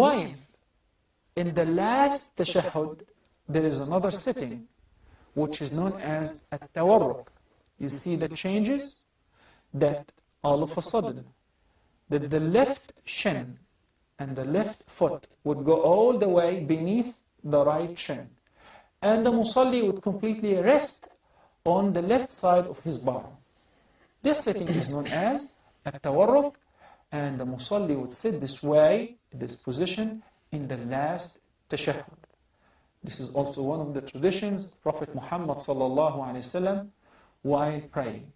While in the last tashahhud, there is another sitting, which is known as at-tawarruk. You see the changes? that all of a sudden, that the left shin and the left foot would go all the way beneath the right shin. And the musalli would completely rest on the left side of his bottom. This sitting is known as at-tawarruk, and the musalli would sit this way, this position, in the last tashahhud. This is also one of the traditions Prophet Muhammad sallallahu alaihi wasallam while praying.